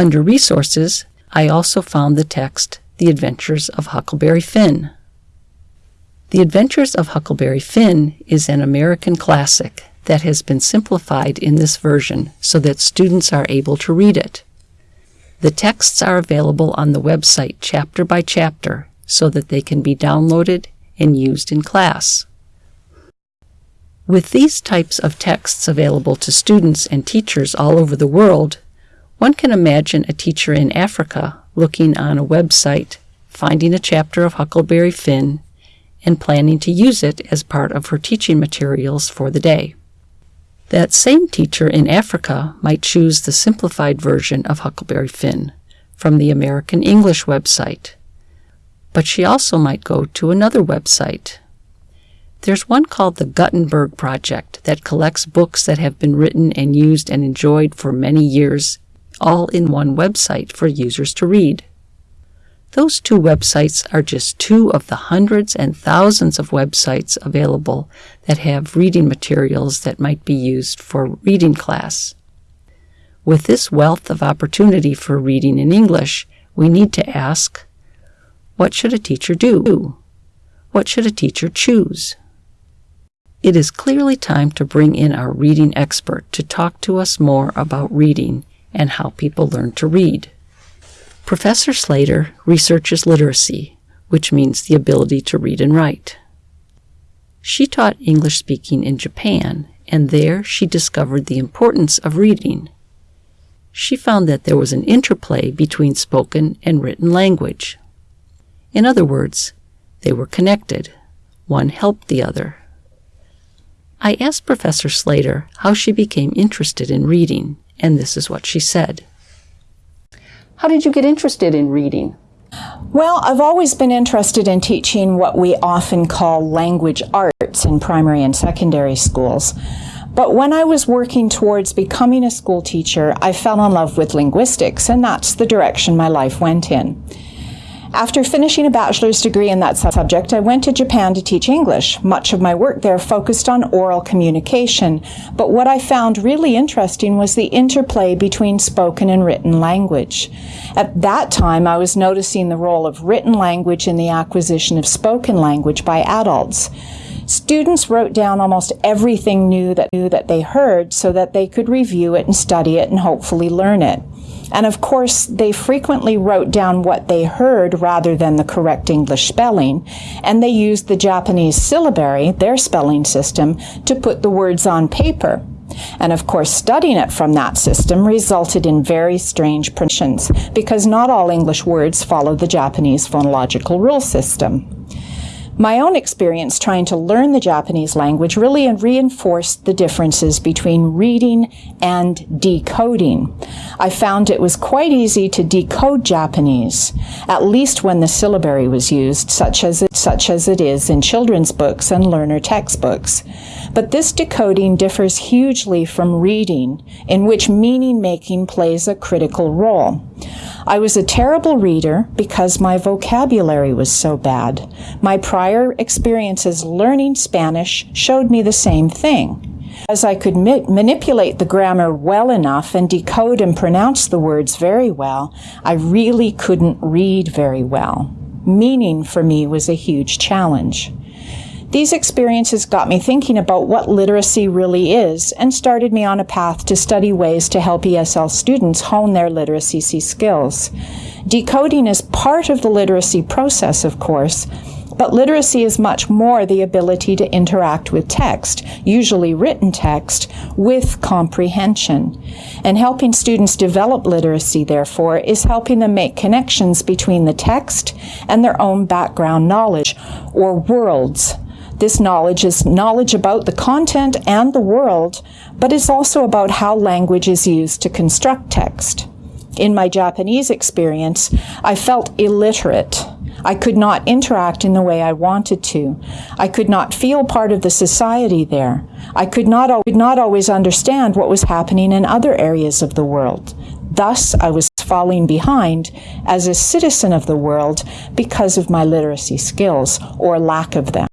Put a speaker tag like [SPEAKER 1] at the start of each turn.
[SPEAKER 1] Under Resources, I also found the text The Adventures of Huckleberry Finn. The Adventures of Huckleberry Finn is an American classic that has been simplified in this version so that students are able to read it. The texts are available on the website chapter by chapter so that they can be downloaded and used in class. With these types of texts available to students and teachers all over the world, one can imagine a teacher in Africa looking on a website, finding a chapter of Huckleberry Finn, and planning to use it as part of her teaching materials for the day. That same teacher in Africa might choose the simplified version of Huckleberry Finn from the American English website. But she also might go to another website. There's one called the Gutenberg Project that collects books that have been written and used and enjoyed for many years, all in one website for users to read. Those two websites are just two of the hundreds and thousands of websites available that have reading materials that might be used for reading class. With this wealth of opportunity for reading in English, we need to ask, what should a teacher do? What should a teacher choose? It is clearly time to bring in our reading expert to talk to us more about reading and how people learn to read. Professor Slater researches literacy, which means the ability to read and write. She taught English speaking in Japan, and there she discovered the importance of reading. She found that there was an interplay between spoken and written language. In other words, they were connected. One helped the other. I asked Professor Slater how she became interested in reading, and this is what she said. How did you get interested in reading?
[SPEAKER 2] Well, I've always been interested in teaching what we often call language arts in primary and secondary schools. But when I was working towards becoming a school teacher, I fell in love with linguistics, and that's the direction my life went in. After finishing a bachelor's degree in that subject, I went to Japan to teach English. Much of my work there focused on oral communication, but what I found really interesting was the interplay between spoken and written language. At that time, I was noticing the role of written language in the acquisition of spoken language by adults. Students wrote down almost everything new that, that they heard so that they could review it and study it and hopefully learn it. And of course, they frequently wrote down what they heard rather than the correct English spelling, and they used the Japanese syllabary, their spelling system, to put the words on paper. And of course, studying it from that system resulted in very strange pronunciations, because not all English words follow the Japanese phonological rule system. My own experience trying to learn the Japanese language really reinforced the differences between reading and decoding. I found it was quite easy to decode Japanese, at least when the syllabary was used, such as it, such as it is in children's books and learner textbooks. But this decoding differs hugely from reading, in which meaning making plays a critical role. I was a terrible reader because my vocabulary was so bad. My prior experiences learning Spanish showed me the same thing. As I could ma manipulate the grammar well enough and decode and pronounce the words very well, I really couldn't read very well. Meaning for me was a huge challenge. These experiences got me thinking about what literacy really is and started me on a path to study ways to help ESL students hone their literacy skills. Decoding is part of the literacy process, of course, but literacy is much more the ability to interact with text, usually written text, with comprehension. And helping students develop literacy, therefore, is helping them make connections between the text and their own background knowledge, or worlds, this knowledge is knowledge about the content and the world, but it's also about how language is used to construct text. In my Japanese experience, I felt illiterate. I could not interact in the way I wanted to. I could not feel part of the society there. I could not, could not always understand what was happening in other areas of the world. Thus, I was falling behind as a citizen of the world because of my literacy skills or lack of them.